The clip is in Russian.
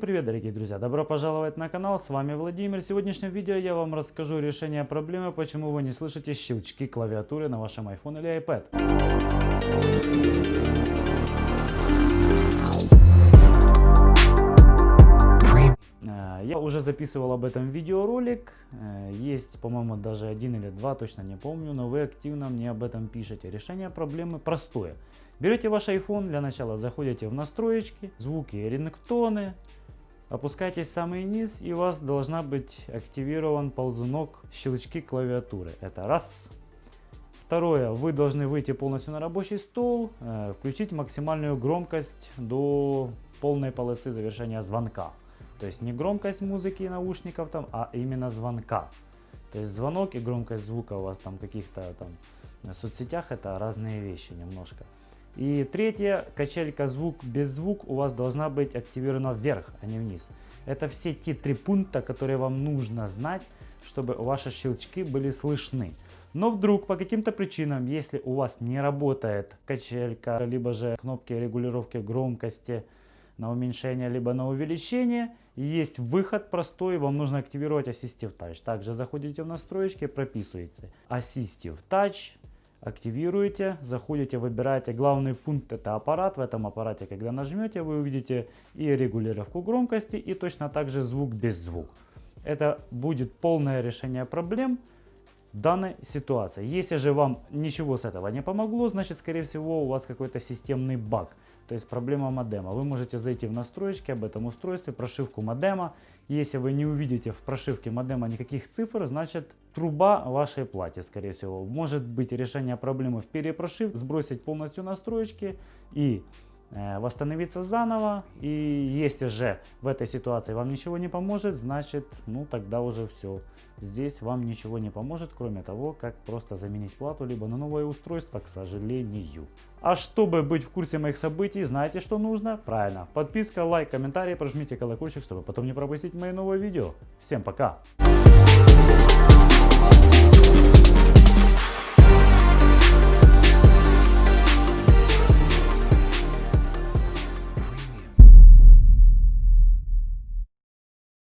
Привет, дорогие друзья! Добро пожаловать на канал, с вами Владимир. В сегодняшнем видео я вам расскажу решение проблемы, почему вы не слышите щелчки клавиатуры на вашем iPhone или iPad. Э, я уже записывал об этом видеоролик, э, есть, по-моему, даже один или два, точно не помню, но вы активно мне об этом пишете. Решение проблемы простое. Берете ваш iPhone, для начала заходите в настроечки, звуки, рингтоны, опускайтесь в самый низ и у вас должна быть активирован ползунок щелчки клавиатуры. Это раз. Второе, вы должны выйти полностью на рабочий стол, э, включить максимальную громкость до полной полосы завершения звонка. То есть не громкость музыки и наушников там, а именно звонка. То есть звонок и громкость звука у вас там каких-то там в соцсетях это разные вещи немножко. И третье, качелька звук без звук у вас должна быть активирована вверх, а не вниз. Это все те три пункта, которые вам нужно знать, чтобы ваши щелчки были слышны. Но вдруг по каким-то причинам, если у вас не работает качелька, либо же кнопки регулировки громкости, на уменьшение, либо на увеличение. Есть выход простой, вам нужно активировать Assistive Touch. Также заходите в настройки, прописываете Assistive Touch, активируете, заходите, выбираете главный пункт, это аппарат. В этом аппарате, когда нажмете, вы увидите и регулировку громкости, и точно так же звук без звук. Это будет полное решение проблем данной ситуации. Если же вам ничего с этого не помогло, значит, скорее всего, у вас какой-то системный баг. То есть проблема модема. Вы можете зайти в настройки об этом устройстве, прошивку модема. Если вы не увидите в прошивке модема никаких цифр, значит труба вашей плате, скорее всего. Может быть решение проблемы в перепрошивке, сбросить полностью настройки и восстановиться заново. И если же в этой ситуации вам ничего не поможет, значит, ну тогда уже все. Здесь вам ничего не поможет, кроме того, как просто заменить плату либо на новое устройство, к сожалению. А чтобы быть в курсе моих событий, знаете, что нужно? Правильно, подписка, лайк, комментарий, прожмите колокольчик, чтобы потом не пропустить мои новые видео. Всем пока!